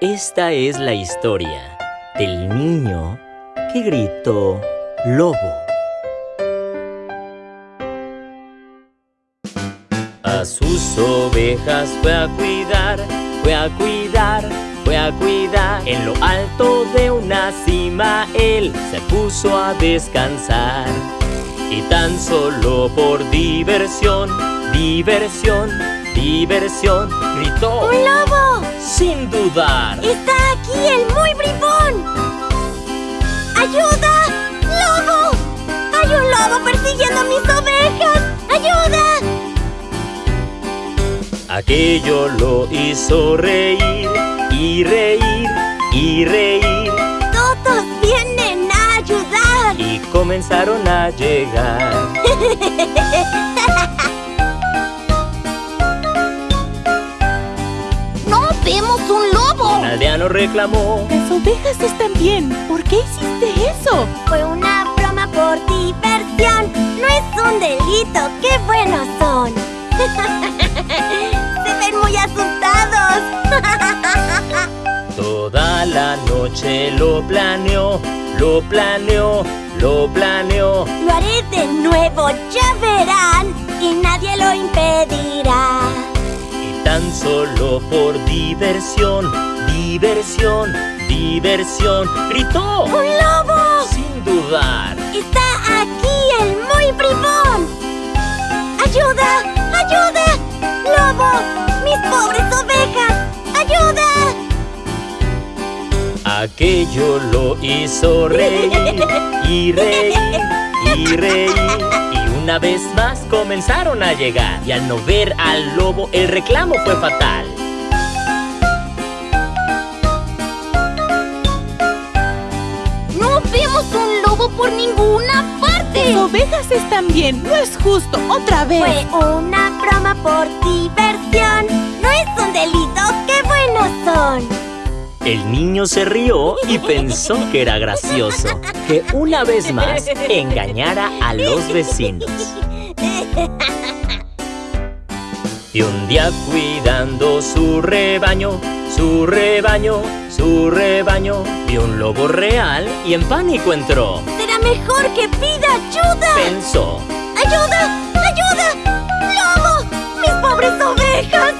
Esta es la historia del niño que gritó lobo. A sus ovejas fue a cuidar, fue a cuidar, fue a cuidar. En lo alto de una cima él se puso a descansar. Y tan solo por diversión, diversión, diversión, gritó ¡Un lobo! Sin dudar. ¡Está aquí el muy bribón! ¡Ayuda! ¡Lobo! ¡Hay un lobo persiguiendo a mis ovejas! ¡Ayuda! Aquello lo hizo reír y reír y reír ¡Todos vienen a ayudar! y comenzaron a llegar. aldeano reclamó Las ovejas están bien. ¿Por qué hiciste eso? Fue una broma por diversión. No es un delito. ¡Qué buenos son! Se ven muy asustados. Toda la noche lo planeó, lo planeó, lo planeó. Lo haré de nuevo, ya solo por diversión, diversión, diversión, gritó ¡Un lobo! sin dudar. ¡Está aquí el muy bribón! ¡Ayuda! ¡Ayuda! ¡Lobo! ¡Mis pobres ovejas! ¡Ayuda! Aquello lo hizo reír y reír y reír. Una vez más comenzaron a llegar. Y al no ver al lobo, el reclamo fue fatal. ¡No vemos un lobo por ninguna parte! Las ovejas están bien. No es justo. Otra vez. Fue una broma por diversión. No es El niño se rió y pensó que era gracioso que una vez más engañara a los vecinos. Y un día cuidando su rebaño, su rebaño, su rebaño, vio un lobo real y en pánico entró. Será mejor que pida ayuda. Pensó, ¡Ayuda! ¡Ayuda! ¡Lobo! ¡Mis pobres ovejas!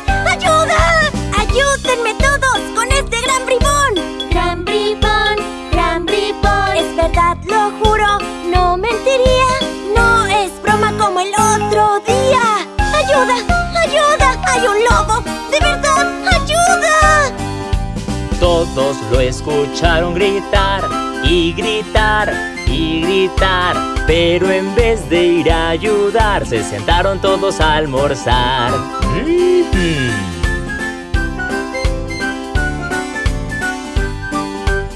Lo escucharon gritar y gritar y gritar. Pero en vez de ir a ayudar, se sentaron todos a almorzar.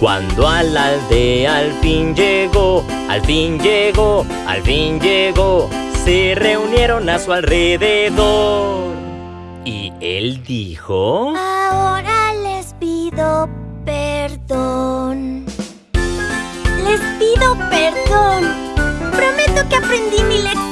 Cuando a la aldea al fin llegó, al fin llegó, al fin llegó, se reunieron a su alrededor. Y él dijo... Ahora les pido perdón. Les pido perdón. Prometo que aprendí mi lección.